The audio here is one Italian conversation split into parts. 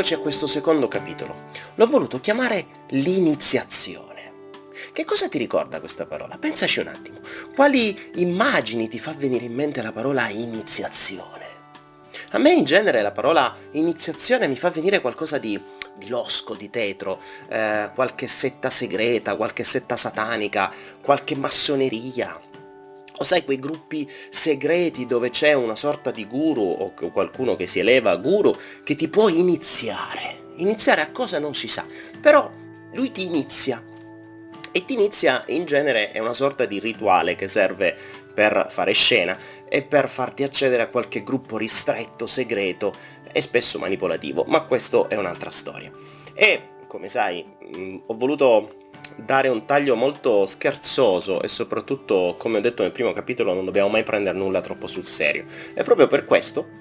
Eccoci a questo secondo capitolo. L'ho voluto chiamare l'iniziazione. Che cosa ti ricorda questa parola? Pensaci un attimo. Quali immagini ti fa venire in mente la parola iniziazione? A me in genere la parola iniziazione mi fa venire qualcosa di, di losco, di tetro, eh, qualche setta segreta, qualche setta satanica, qualche massoneria, o sai quei gruppi segreti dove c'è una sorta di guru o qualcuno che si eleva a guru che ti può iniziare. Iniziare a cosa non si sa, però lui ti inizia. E ti inizia in genere è una sorta di rituale che serve per fare scena e per farti accedere a qualche gruppo ristretto, segreto e spesso manipolativo, ma questo è un'altra storia. E come sai, mh, ho voluto dare un taglio molto scherzoso e soprattutto, come ho detto nel primo capitolo, non dobbiamo mai prendere nulla troppo sul serio. E proprio per questo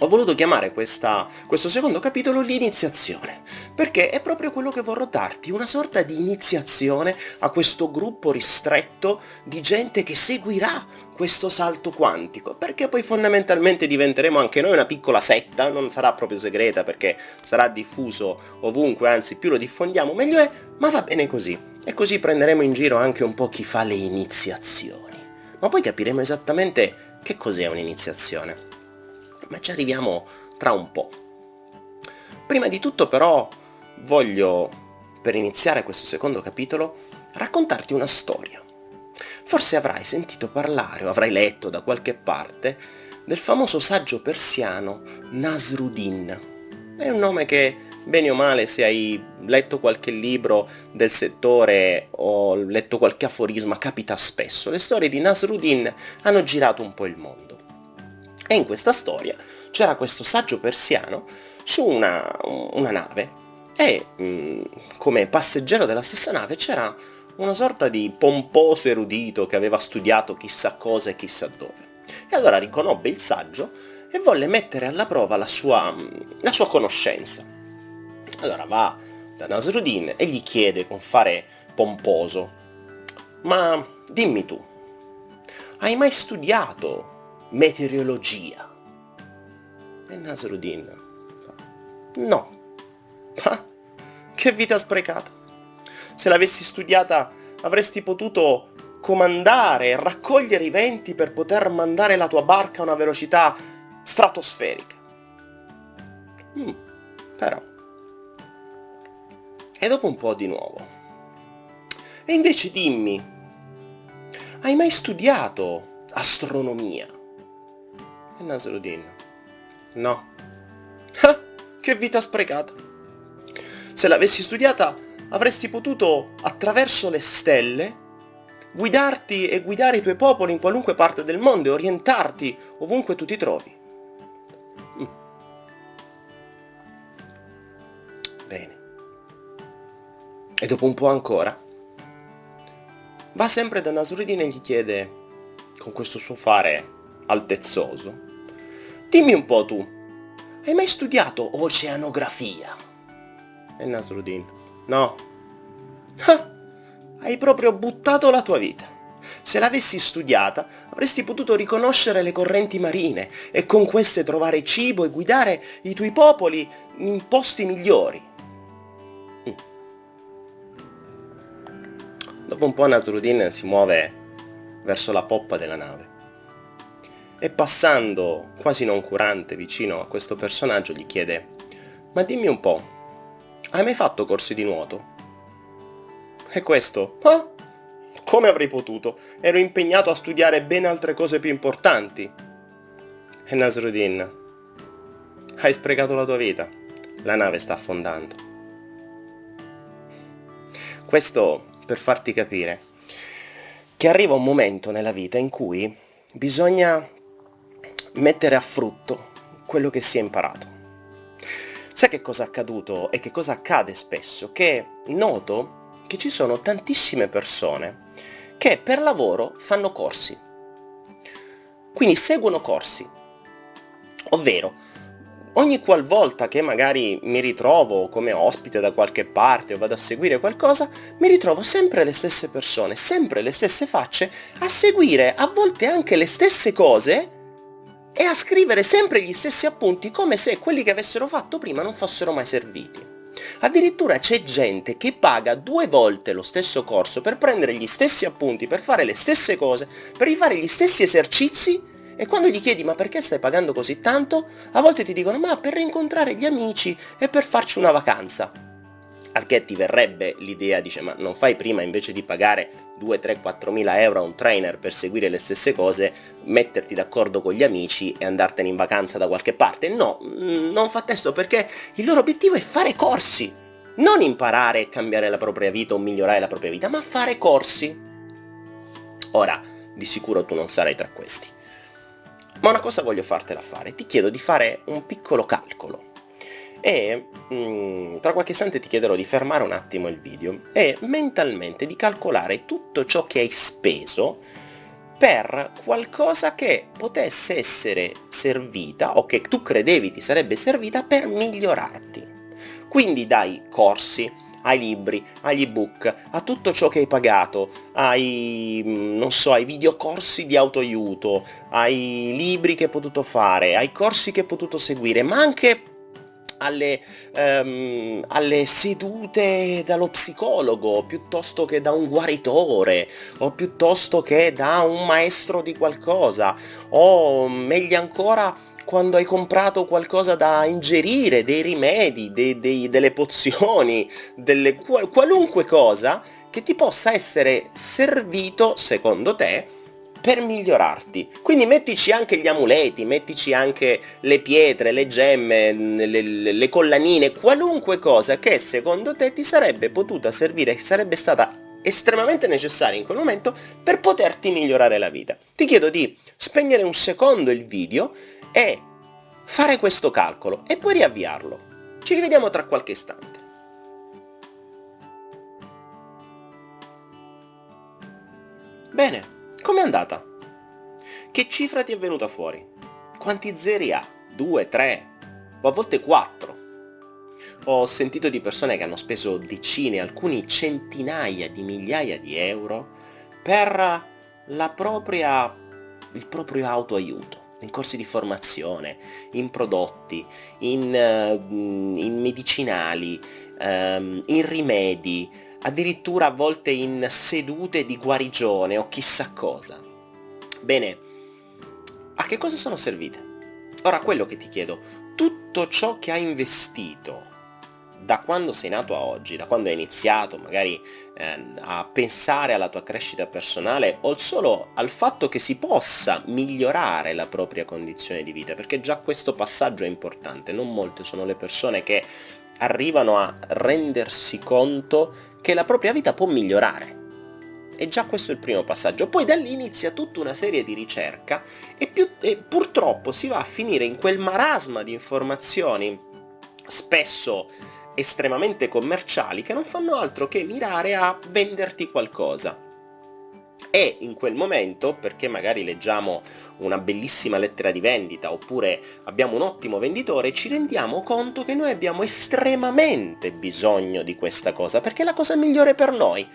ho voluto chiamare questa, questo secondo capitolo l'iniziazione, perché è proprio quello che vorrò darti, una sorta di iniziazione a questo gruppo ristretto di gente che seguirà questo salto quantico, perché poi fondamentalmente diventeremo anche noi una piccola setta, non sarà proprio segreta perché sarà diffuso ovunque, anzi più lo diffondiamo meglio è, ma va bene così. E così prenderemo in giro anche un po' chi fa le iniziazioni. Ma poi capiremo esattamente che cos'è un'iniziazione ma ci arriviamo tra un po'. Prima di tutto però voglio, per iniziare questo secondo capitolo, raccontarti una storia. Forse avrai sentito parlare o avrai letto da qualche parte del famoso saggio persiano Nasruddin. È un nome che, bene o male, se hai letto qualche libro del settore o letto qualche aforisma, capita spesso. Le storie di Nasruddin hanno girato un po' il mondo. E in questa storia c'era questo saggio persiano su una, una nave e mh, come passeggero della stessa nave c'era una sorta di pomposo erudito che aveva studiato chissà cosa e chissà dove. E allora riconobbe il saggio e volle mettere alla prova la sua, la sua conoscenza. Allora va da Nasruddin e gli chiede con fare pomposo, ma dimmi tu, hai mai studiato meteorologia. E Nasruddin fa, no. Ah, che vita sprecata. Se l'avessi studiata avresti potuto comandare e raccogliere i venti per poter mandare la tua barca a una velocità stratosferica. Mm, però. E dopo un po' di nuovo. E invece dimmi, hai mai studiato astronomia? E Nasruddin. No. Ah, che vita sprecata. Se l'avessi studiata avresti potuto, attraverso le stelle, guidarti e guidare i tuoi popoli in qualunque parte del mondo e orientarti ovunque tu ti trovi. Mm. Bene. E dopo un po' ancora, va sempre da Nasruddin e gli chiede, con questo suo fare altezzoso, Dimmi un po' tu, hai mai studiato oceanografia? E Nasruddin, no. Ah, hai proprio buttato la tua vita. Se l'avessi studiata, avresti potuto riconoscere le correnti marine e con queste trovare cibo e guidare i tuoi popoli in posti migliori. Mm. Dopo un po' Nasruddin si muove verso la poppa della nave e passando quasi noncurante vicino a questo personaggio gli chiede «Ma dimmi un po', hai mai fatto corsi di nuoto?» E questo «Ah, come avrei potuto? Ero impegnato a studiare ben altre cose più importanti!» E Nasruddin «Hai sprecato la tua vita, la nave sta affondando!» Questo per farti capire che arriva un momento nella vita in cui bisogna mettere a frutto quello che si è imparato. Sai che cosa è accaduto e che cosa accade spesso? Che noto che ci sono tantissime persone che per lavoro fanno corsi. Quindi seguono corsi. Ovvero, ogni qualvolta che magari mi ritrovo come ospite da qualche parte o vado a seguire qualcosa, mi ritrovo sempre le stesse persone, sempre le stesse facce, a seguire a volte anche le stesse cose e a scrivere sempre gli stessi appunti come se quelli che avessero fatto prima non fossero mai serviti. Addirittura c'è gente che paga due volte lo stesso corso per prendere gli stessi appunti, per fare le stesse cose, per rifare gli stessi esercizi e quando gli chiedi ma perché stai pagando così tanto, a volte ti dicono ma per rincontrare gli amici e per farci una vacanza. Al che ti verrebbe l'idea, dice ma non fai prima invece di pagare 2, 3, 4 mila euro a un trainer per seguire le stesse cose, metterti d'accordo con gli amici e andartene in vacanza da qualche parte? No, mm, non fa testo perché il loro obiettivo è fare corsi, non imparare e cambiare la propria vita o migliorare la propria vita, ma fare corsi. Ora, di sicuro tu non sarai tra questi. Ma una cosa voglio fartela fare, ti chiedo di fare un piccolo calcolo e mh, mm, tra qualche istante ti chiederò di fermare un attimo il video e mentalmente di calcolare tutto ciò che hai speso per qualcosa che potesse essere servita o che tu credevi ti sarebbe servita per migliorarti. Quindi dai corsi, ai libri, agli ebook, a tutto ciò che hai pagato, ai, non so, ai videocorsi di autoaiuto, ai libri che hai potuto fare, ai corsi che hai potuto seguire, ma anche alle, um, alle, sedute dallo psicologo piuttosto che da un guaritore o piuttosto che da un maestro di qualcosa o meglio ancora quando hai comprato qualcosa da ingerire, dei rimedi, dei, dei, delle pozioni, delle, qualunque cosa che ti possa essere servito, secondo te, per migliorarti. Quindi mettici anche gli amuleti, mettici anche le pietre, le gemme, le, le, collanine, qualunque cosa che secondo te ti sarebbe potuta servire, sarebbe stata estremamente necessaria in quel momento per poterti migliorare la vita. Ti chiedo di spegnere un secondo il video e fare questo calcolo e poi riavviarlo. Ci rivediamo tra qualche istante. Bene, com'è andata? Che cifra ti è venuta fuori? Quanti zeri ha? Due, tre, o a volte quattro? Ho sentito di persone che hanno speso decine, alcuni centinaia di migliaia di euro per la propria, il proprio autoaiuto in corsi di formazione, in prodotti, in, uh, in medicinali, um, in rimedi, addirittura a volte in sedute di guarigione o chissà cosa. Bene, a che cosa sono servite? Ora quello che ti chiedo, tutto ciò che hai investito da quando sei nato a oggi, da quando hai iniziato magari eh, a pensare alla tua crescita personale o solo al fatto che si possa migliorare la propria condizione di vita, perché già questo passaggio è importante, non molte sono le persone che arrivano a rendersi conto che la propria vita può migliorare. E già questo è il primo passaggio. Poi da lì inizia tutta una serie di ricerca e, più, e purtroppo si va a finire in quel marasma di informazioni spesso estremamente commerciali che non fanno altro che mirare a venderti qualcosa. E in quel momento, perché magari leggiamo una bellissima lettera di vendita oppure abbiamo un ottimo venditore, ci rendiamo conto che noi abbiamo estremamente bisogno di questa cosa, perché è la cosa migliore per noi.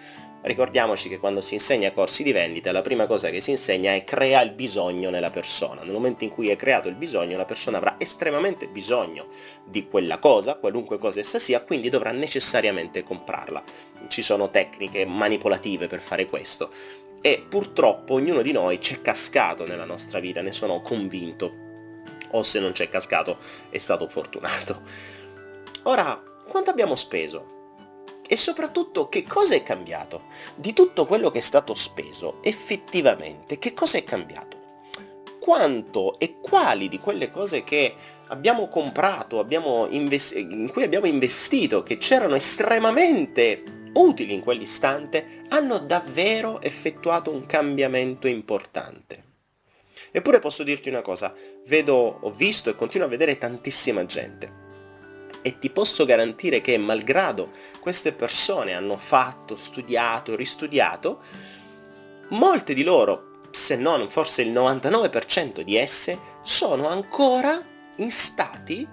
Ricordiamoci che quando si insegna corsi di vendita la prima cosa che si insegna è crea il bisogno nella persona. Nel momento in cui è creato il bisogno la persona avrà estremamente bisogno di quella cosa, qualunque cosa essa sia, quindi dovrà necessariamente comprarla. Ci sono tecniche manipolative per fare questo e purtroppo ognuno di noi c'è cascato nella nostra vita, ne sono convinto. O se non c'è cascato è stato fortunato. Ora, quanto abbiamo speso? E soprattutto che cosa è cambiato? Di tutto quello che è stato speso, effettivamente, che cosa è cambiato? Quanto e quali di quelle cose che abbiamo comprato, abbiamo in cui abbiamo investito, che c'erano estremamente utili in quell'istante, hanno davvero effettuato un cambiamento importante. Eppure posso dirti una cosa, vedo, ho visto e continuo a vedere tantissima gente e ti posso garantire che malgrado queste persone hanno fatto, studiato, ristudiato, molte di loro, se non forse il 99% di esse, sono ancora in stati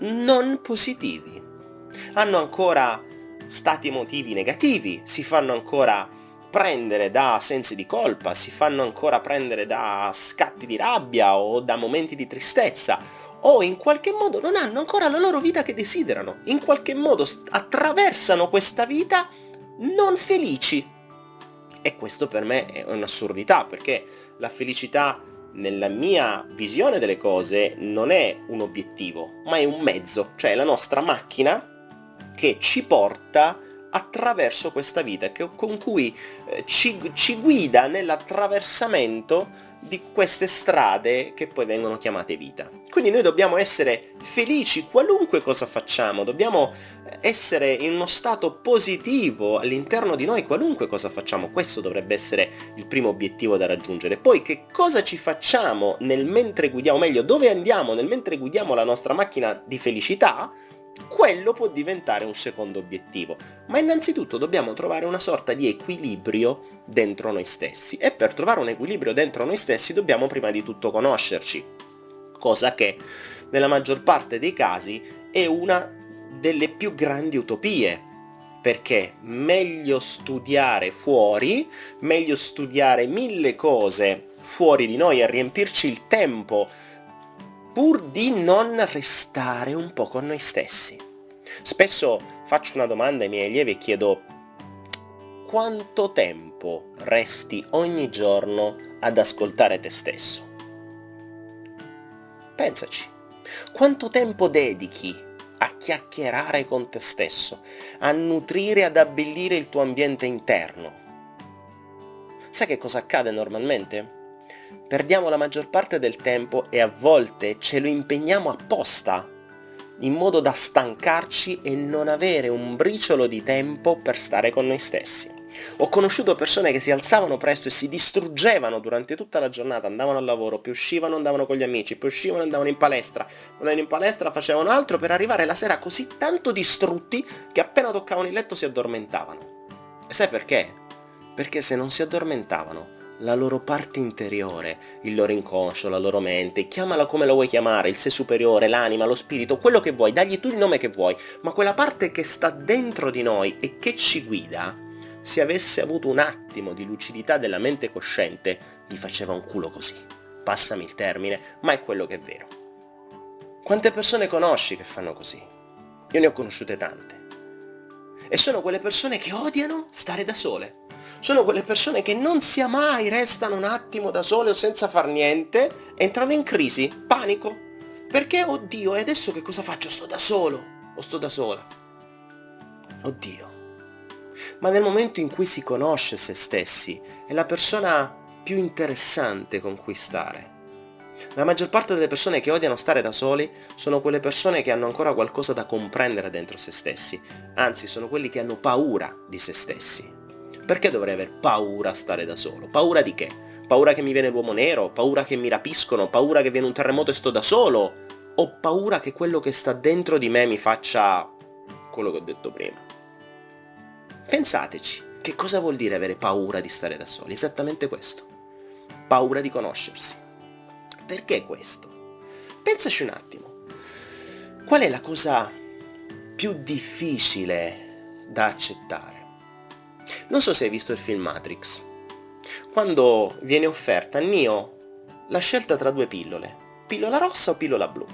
non positivi. Hanno ancora stati emotivi negativi, si fanno ancora prendere da sensi di colpa, si fanno ancora prendere da scatti di rabbia o da momenti di tristezza, o in qualche modo non hanno ancora la loro vita che desiderano, in qualche modo attraversano questa vita non felici. E questo per me è un'assurdità, perché la felicità nella mia visione delle cose non è un obiettivo, ma è un mezzo, cioè la nostra macchina che ci porta attraverso questa vita, che, con cui eh, ci, ci guida nell'attraversamento di queste strade che poi vengono chiamate vita. Quindi noi dobbiamo essere felici qualunque cosa facciamo, dobbiamo essere in uno stato positivo all'interno di noi qualunque cosa facciamo, questo dovrebbe essere il primo obiettivo da raggiungere. Poi che cosa ci facciamo nel mentre guidiamo, meglio dove andiamo nel mentre guidiamo la nostra macchina di felicità, quello può diventare un secondo obiettivo. Ma innanzitutto dobbiamo trovare una sorta di equilibrio dentro noi stessi e per trovare un equilibrio dentro noi stessi dobbiamo prima di tutto conoscerci, cosa che nella maggior parte dei casi è una delle più grandi utopie, perché meglio studiare fuori, meglio studiare mille cose fuori di noi e riempirci il tempo pur di non restare un po' con noi stessi. Spesso faccio una domanda ai miei allievi e chiedo quanto tempo resti ogni giorno ad ascoltare te stesso? Pensaci. Quanto tempo dedichi a chiacchierare con te stesso, a nutrire, ad abbellire il tuo ambiente interno? Sai che cosa accade normalmente? Perdiamo la maggior parte del tempo e a volte ce lo impegniamo apposta, in modo da stancarci e non avere un briciolo di tempo per stare con noi stessi. Ho conosciuto persone che si alzavano presto e si distruggevano durante tutta la giornata, andavano al lavoro, poi uscivano, andavano con gli amici, poi uscivano, andavano in palestra, andavano in palestra, facevano altro per arrivare la sera così tanto distrutti che appena toccavano il letto si addormentavano. E sai perché? Perché se non si addormentavano la loro parte interiore, il loro inconscio, la loro mente, chiamala come la vuoi chiamare, il sé superiore, l'anima, lo spirito, quello che vuoi, dagli tu il nome che vuoi, ma quella parte che sta dentro di noi e che ci guida, se avesse avuto un attimo di lucidità della mente cosciente, gli faceva un culo così. Passami il termine, ma è quello che è vero. Quante persone conosci che fanno così? Io ne ho conosciute tante. E sono quelle persone che odiano stare da sole sono quelle persone che non sia mai restano un attimo da sole o senza far niente, entrano in crisi, panico. Perché, oddio, e adesso che cosa faccio? Sto da solo o sto da sola? Oddio. Ma nel momento in cui si conosce se stessi, è la persona più interessante con cui stare. La maggior parte delle persone che odiano stare da soli sono quelle persone che hanno ancora qualcosa da comprendere dentro se stessi, anzi sono quelli che hanno paura di se stessi. Perché dovrei aver paura a stare da solo? Paura di che? Paura che mi viene l'uomo nero? Paura che mi rapiscono? Paura che viene un terremoto e sto da solo? O paura che quello che sta dentro di me mi faccia quello che ho detto prima? Pensateci, che cosa vuol dire avere paura di stare da soli? Esattamente questo. Paura di conoscersi. Perché questo? Pensaci un attimo. Qual è la cosa più difficile da accettare? Non so se hai visto il film Matrix. Quando viene offerta a Neo la scelta tra due pillole, pillola rossa o pillola blu.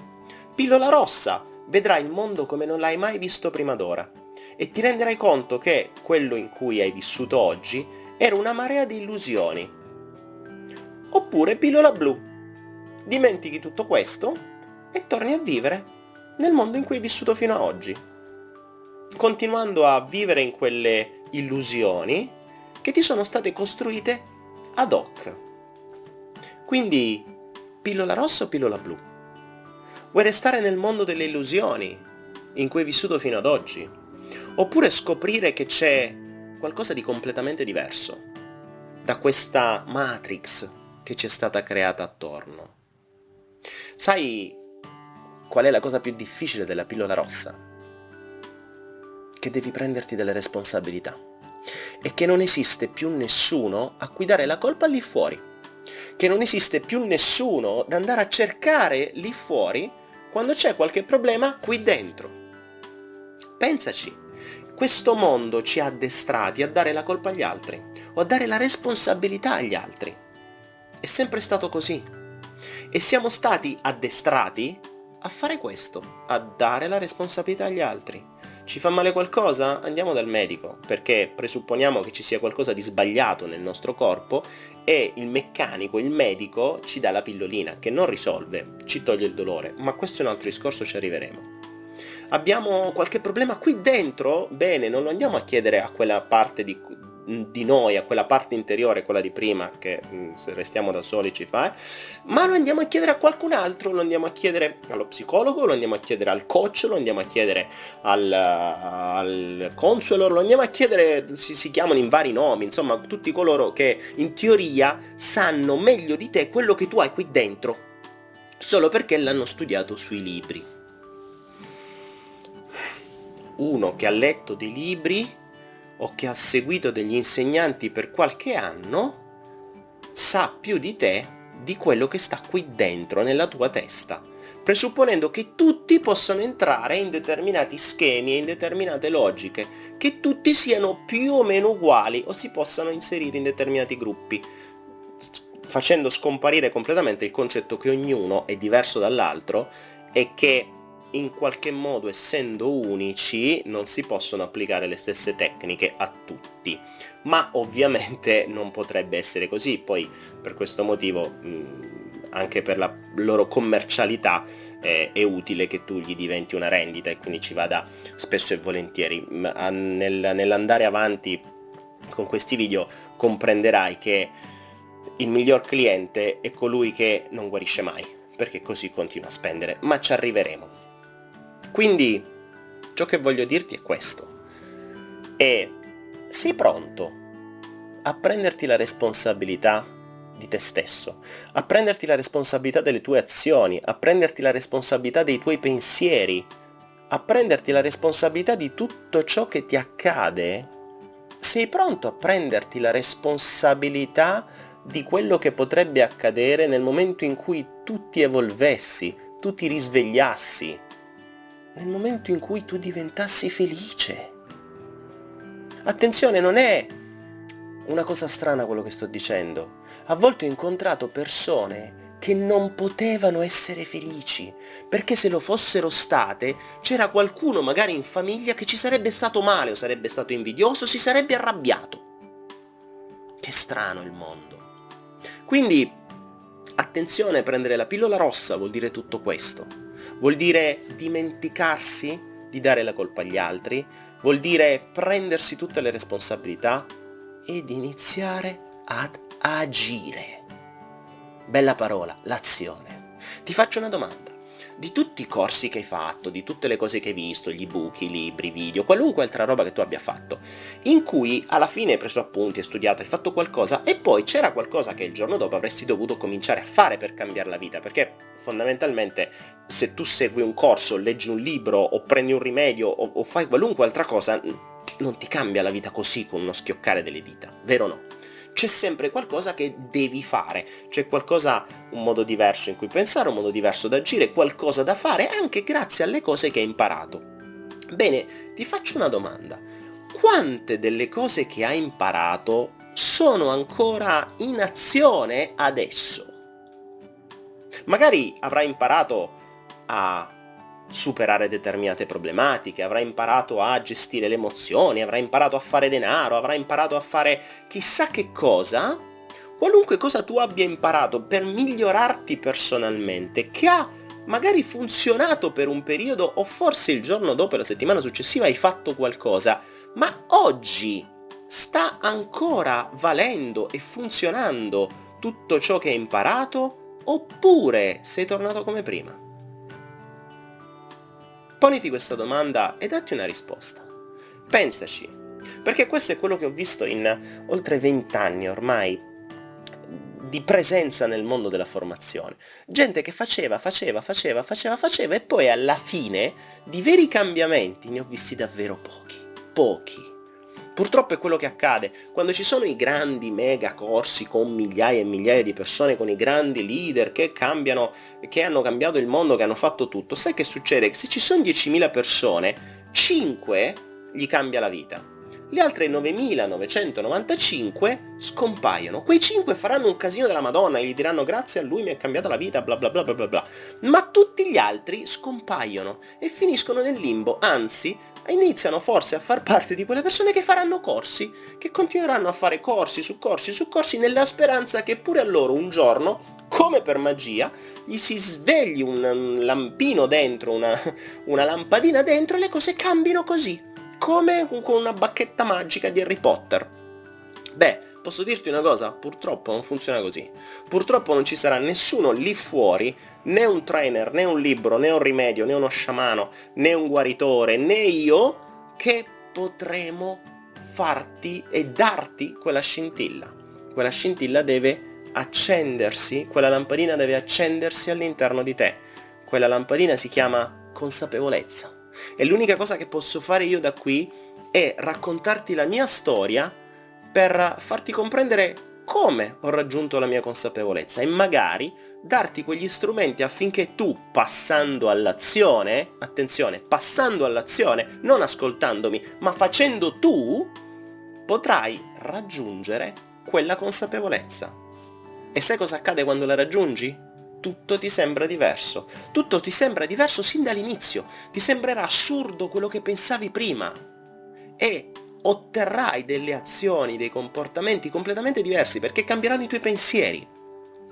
Pillola rossa, vedrai il mondo come non l'hai mai visto prima d'ora e ti renderai conto che quello in cui hai vissuto oggi era una marea di illusioni. Oppure pillola blu. Dimentichi tutto questo e torni a vivere nel mondo in cui hai vissuto fino ad oggi. Continuando a vivere in quelle illusioni che ti sono state costruite ad hoc. Quindi, pillola rossa o pillola blu? Vuoi restare nel mondo delle illusioni in cui hai vissuto fino ad oggi? Oppure scoprire che c'è qualcosa di completamente diverso da questa matrix che ci è stata creata attorno? Sai qual è la cosa più difficile della pillola rossa? Che devi prenderti delle responsabilità e che non esiste più nessuno a cui dare la colpa lì fuori, che non esiste più nessuno da andare a cercare lì fuori quando c'è qualche problema qui dentro. Pensaci, questo mondo ci ha addestrati a dare la colpa agli altri o a dare la responsabilità agli altri. È sempre stato così. E siamo stati addestrati a fare questo, a dare la responsabilità agli altri. Ci fa male qualcosa? Andiamo dal medico, perché presupponiamo che ci sia qualcosa di sbagliato nel nostro corpo e il meccanico, il medico, ci dà la pillolina, che non risolve, ci toglie il dolore, ma questo è un altro discorso, ci arriveremo. Abbiamo qualche problema qui dentro? Bene, non lo andiamo a chiedere a quella parte di, di noi, a quella parte interiore, quella di prima, che mm, se restiamo da soli ci fa, eh? ma lo andiamo a chiedere a qualcun altro, lo andiamo a chiedere allo psicologo, lo andiamo a chiedere al coach, lo andiamo a chiedere al, al consulor, lo andiamo a chiedere, si, si chiamano in vari nomi, insomma tutti coloro che in teoria sanno meglio di te quello che tu hai qui dentro, solo perché l'hanno studiato sui libri. Uno che ha letto dei libri o che ha seguito degli insegnanti per qualche anno sa più di te di quello che sta qui dentro nella tua testa, presupponendo che tutti possano entrare in determinati schemi e in determinate logiche, che tutti siano più o meno uguali o si possano inserire in determinati gruppi, facendo scomparire completamente il concetto che ognuno è diverso dall'altro e che in qualche modo essendo unici non si possono applicare le stesse tecniche a tutti. Ma ovviamente non potrebbe essere così. Poi per questo motivo mh, anche per la loro commercialità eh, è utile che tu gli diventi una rendita e quindi ci vada spesso e volentieri. Nel, nell'andare avanti con questi video comprenderai che il miglior cliente è colui che non guarisce mai perché così continua a spendere. Ma ci arriveremo quindi ciò che voglio dirti è questo. E sei pronto a prenderti la responsabilità di te stesso, a prenderti la responsabilità delle tue azioni, a prenderti la responsabilità dei tuoi pensieri, a prenderti la responsabilità di tutto ciò che ti accade? Sei pronto a prenderti la responsabilità di quello che potrebbe accadere nel momento in cui tu ti evolvessi, tu ti risvegliassi, nel momento in cui tu diventassi felice. Attenzione, non è una cosa strana quello che sto dicendo. A volte ho incontrato persone che non potevano essere felici, perché se lo fossero state c'era qualcuno magari in famiglia che ci sarebbe stato male o sarebbe stato invidioso, si sarebbe arrabbiato. Che strano il mondo. Quindi, attenzione, prendere la pillola rossa vuol dire tutto questo vuol dire dimenticarsi di dare la colpa agli altri, vuol dire prendersi tutte le responsabilità ed iniziare ad agire. Bella parola, l'azione. Ti faccio una domanda di tutti i corsi che hai fatto, di tutte le cose che hai visto, gli ebook, i libri, i video, qualunque altra roba che tu abbia fatto, in cui alla fine hai preso appunti, hai studiato, hai fatto qualcosa e poi c'era qualcosa che il giorno dopo avresti dovuto cominciare a fare per cambiare la vita, perché fondamentalmente se tu segui un corso, leggi un libro o prendi un rimedio o, o fai qualunque altra cosa, non ti cambia la vita così con uno schioccare delle dita, vero o no? C'è sempre qualcosa che devi fare, c'è qualcosa, un modo diverso in cui pensare, un modo diverso da agire, qualcosa da fare anche grazie alle cose che hai imparato. Bene, ti faccio una domanda. Quante delle cose che hai imparato sono ancora in azione adesso? Magari avrai imparato a superare determinate problematiche, avrà imparato a gestire le emozioni, avrà imparato a fare denaro, avrà imparato a fare chissà che cosa, qualunque cosa tu abbia imparato per migliorarti personalmente, che ha magari funzionato per un periodo o forse il giorno dopo, la settimana successiva hai fatto qualcosa, ma oggi sta ancora valendo e funzionando tutto ciò che hai imparato oppure sei tornato come prima? Poniti questa domanda e datti una risposta. Pensaci, perché questo è quello che ho visto in oltre 20 anni ormai di presenza nel mondo della formazione. Gente che faceva, faceva, faceva, faceva, faceva e poi alla fine di veri cambiamenti ne ho visti davvero pochi. Pochi. Purtroppo è quello che accade quando ci sono i grandi mega corsi con migliaia e migliaia di persone, con i grandi leader che cambiano, che hanno cambiato il mondo, che hanno fatto tutto. Sai che succede? Se ci sono 10.000 persone, 5 gli cambia la vita. Le altre 9.995 scompaiono. Quei 5 faranno un casino della Madonna e gli diranno grazie a lui mi è cambiata la vita, bla bla bla bla bla. Ma tutti gli altri scompaiono e finiscono nel limbo, anzi iniziano forse a far parte di quelle persone che faranno corsi, che continueranno a fare corsi su corsi su corsi nella speranza che pure a loro un giorno come per magia, gli si svegli un lampino dentro, una, una lampadina dentro e le cose cambino così come con una bacchetta magica di Harry Potter. Beh, posso dirti una cosa? Purtroppo non funziona così. Purtroppo non ci sarà nessuno lì fuori, né un trainer, né un libro, né un rimedio, né uno sciamano, né un guaritore, né io, che potremo farti e darti quella scintilla. Quella scintilla deve accendersi, quella lampadina deve accendersi all'interno di te. Quella lampadina si chiama consapevolezza. E l'unica cosa che posso fare io da qui è raccontarti la mia storia per farti comprendere come ho raggiunto la mia consapevolezza e magari darti quegli strumenti affinché tu, passando all'azione, attenzione, passando all'azione, non ascoltandomi, ma facendo tu, potrai raggiungere quella consapevolezza. E sai cosa accade quando la raggiungi? tutto ti sembra diverso. Tutto ti sembra diverso sin dall'inizio. Ti sembrerà assurdo quello che pensavi prima. E otterrai delle azioni, dei comportamenti completamente diversi perché cambieranno i tuoi pensieri.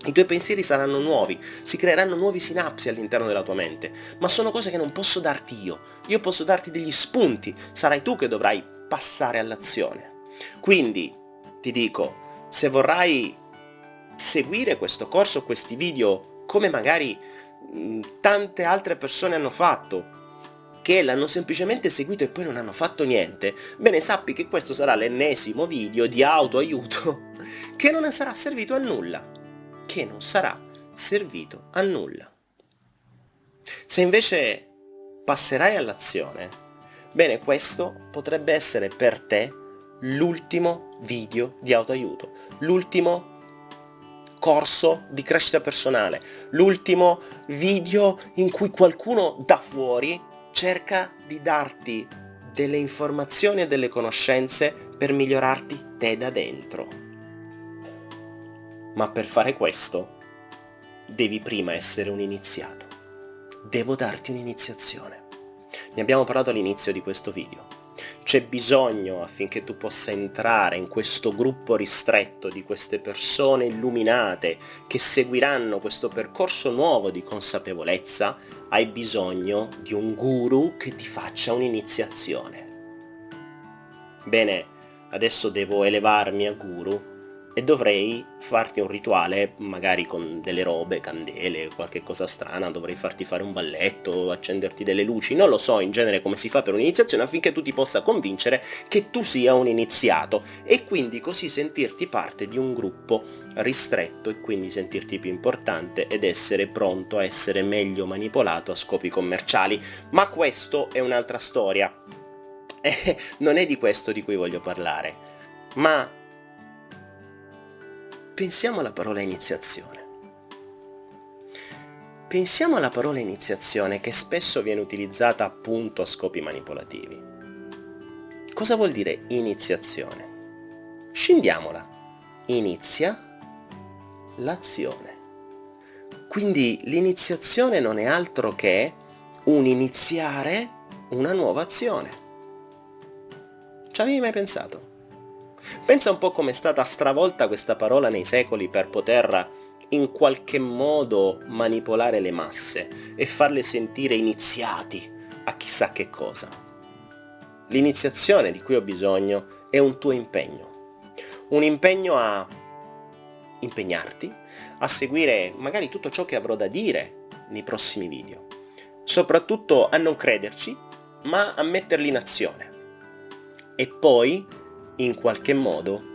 I tuoi pensieri saranno nuovi, si creeranno nuovi sinapsi all'interno della tua mente, ma sono cose che non posso darti io. Io posso darti degli spunti, sarai tu che dovrai passare all'azione. Quindi, ti dico, se vorrai seguire questo corso, questi video come magari tante altre persone hanno fatto, che l'hanno semplicemente seguito e poi non hanno fatto niente, bene sappi che questo sarà l'ennesimo video di autoaiuto che non sarà servito a nulla, che non sarà servito a nulla. Se invece passerai all'azione, bene questo potrebbe essere per te l'ultimo video di autoaiuto, l'ultimo corso di crescita personale, l'ultimo video in cui qualcuno da fuori cerca di darti delle informazioni e delle conoscenze per migliorarti te da dentro. Ma per fare questo devi prima essere un iniziato. Devo darti un'iniziazione. Ne abbiamo parlato all'inizio di questo video. C'è bisogno affinché tu possa entrare in questo gruppo ristretto di queste persone illuminate che seguiranno questo percorso nuovo di consapevolezza, hai bisogno di un guru che ti faccia un'iniziazione. Bene, adesso devo elevarmi a guru e dovrei farti un rituale, magari con delle robe, candele, qualche cosa strana, dovrei farti fare un balletto, accenderti delle luci, non lo so in genere come si fa per un'iniziazione affinché tu ti possa convincere che tu sia un iniziato e quindi così sentirti parte di un gruppo ristretto e quindi sentirti più importante ed essere pronto a essere meglio manipolato a scopi commerciali. Ma questo è un'altra storia. E non è di questo di cui voglio parlare, ma pensiamo alla parola iniziazione. Pensiamo alla parola iniziazione che spesso viene utilizzata appunto a scopi manipolativi. Cosa vuol dire iniziazione? Scendiamola. Inizia l'azione. Quindi l'iniziazione non è altro che un iniziare una nuova azione. Ci avevi mai pensato? Pensa un po' come è stata stravolta questa parola nei secoli per poter in qualche modo manipolare le masse e farle sentire iniziati a chissà che cosa. L'iniziazione di cui ho bisogno è un tuo impegno. Un impegno a impegnarti, a seguire magari tutto ciò che avrò da dire nei prossimi video. Soprattutto a non crederci, ma a metterli in azione. E poi in qualche modo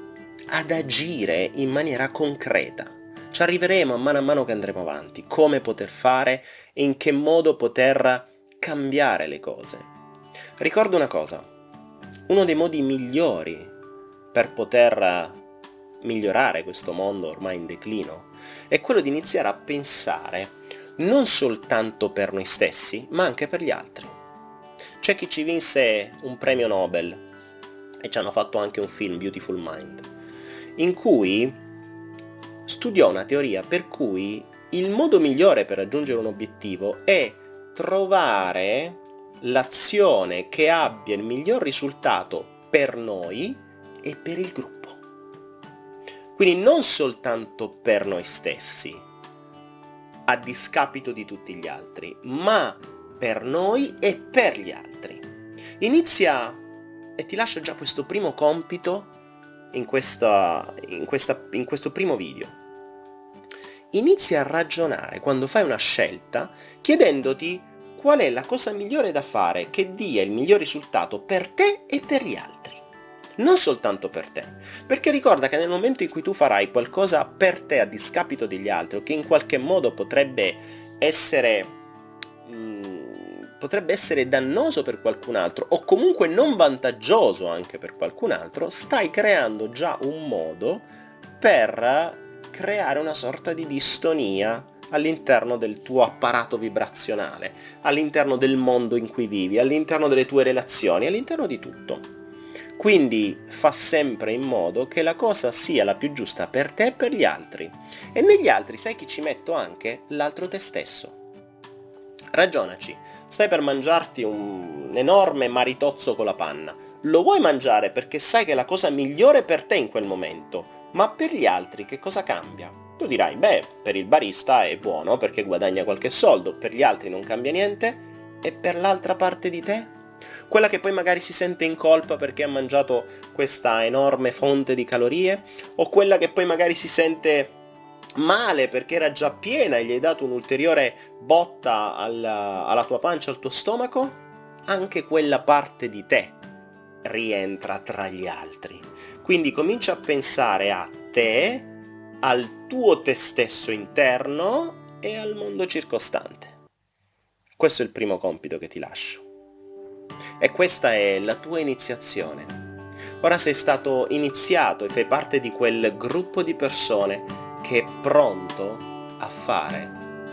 ad agire in maniera concreta. Ci arriveremo a mano a mano che andremo avanti, come poter fare e in che modo poter cambiare le cose. Ricordo una cosa, uno dei modi migliori per poter migliorare questo mondo ormai in declino è quello di iniziare a pensare non soltanto per noi stessi, ma anche per gli altri. C'è chi ci vinse un premio Nobel e ci hanno fatto anche un film, Beautiful Mind, in cui studiò una teoria per cui il modo migliore per raggiungere un obiettivo è trovare l'azione che abbia il miglior risultato per noi e per il gruppo. Quindi non soltanto per noi stessi, a discapito di tutti gli altri, ma per noi e per gli altri. Inizia e ti lascio già questo primo compito in, questa, in, questa, in questo primo video. Inizia a ragionare quando fai una scelta chiedendoti qual è la cosa migliore da fare che dia il miglior risultato per te e per gli altri. Non soltanto per te, perché ricorda che nel momento in cui tu farai qualcosa per te a discapito degli altri o che in qualche modo potrebbe essere mh, mm, potrebbe essere dannoso per qualcun altro o comunque non vantaggioso anche per qualcun altro, stai creando già un modo per creare una sorta di distonia all'interno del tuo apparato vibrazionale, all'interno del mondo in cui vivi, all'interno delle tue relazioni, all'interno di tutto. Quindi fa sempre in modo che la cosa sia la più giusta per te e per gli altri. E negli altri sai chi ci metto anche? L'altro te stesso. Ragionaci, stai per mangiarti un enorme maritozzo con la panna. Lo vuoi mangiare perché sai che è la cosa migliore per te in quel momento, ma per gli altri che cosa cambia? Tu dirai, beh, per il barista è buono perché guadagna qualche soldo, per gli altri non cambia niente, e per l'altra parte di te? Quella che poi magari si sente in colpa perché ha mangiato questa enorme fonte di calorie? O quella che poi magari si sente male perché era già piena e gli hai dato un'ulteriore botta alla, alla tua pancia, al tuo stomaco? Anche quella parte di te rientra tra gli altri. Quindi comincia a pensare a te, al tuo te stesso interno e al mondo circostante. Questo è il primo compito che ti lascio. E questa è la tua iniziazione. Ora sei stato iniziato e fai parte di quel gruppo di persone che è pronto a fare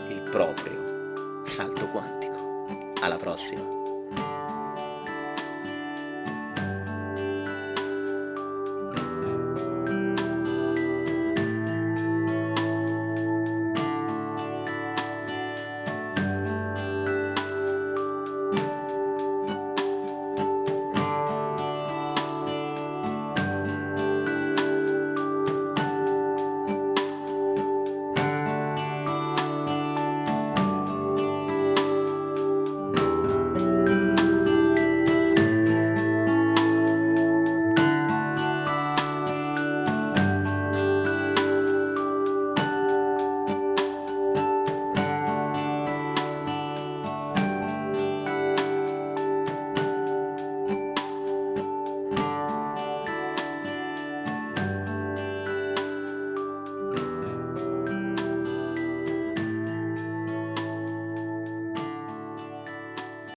il proprio salto quantico. Alla prossima!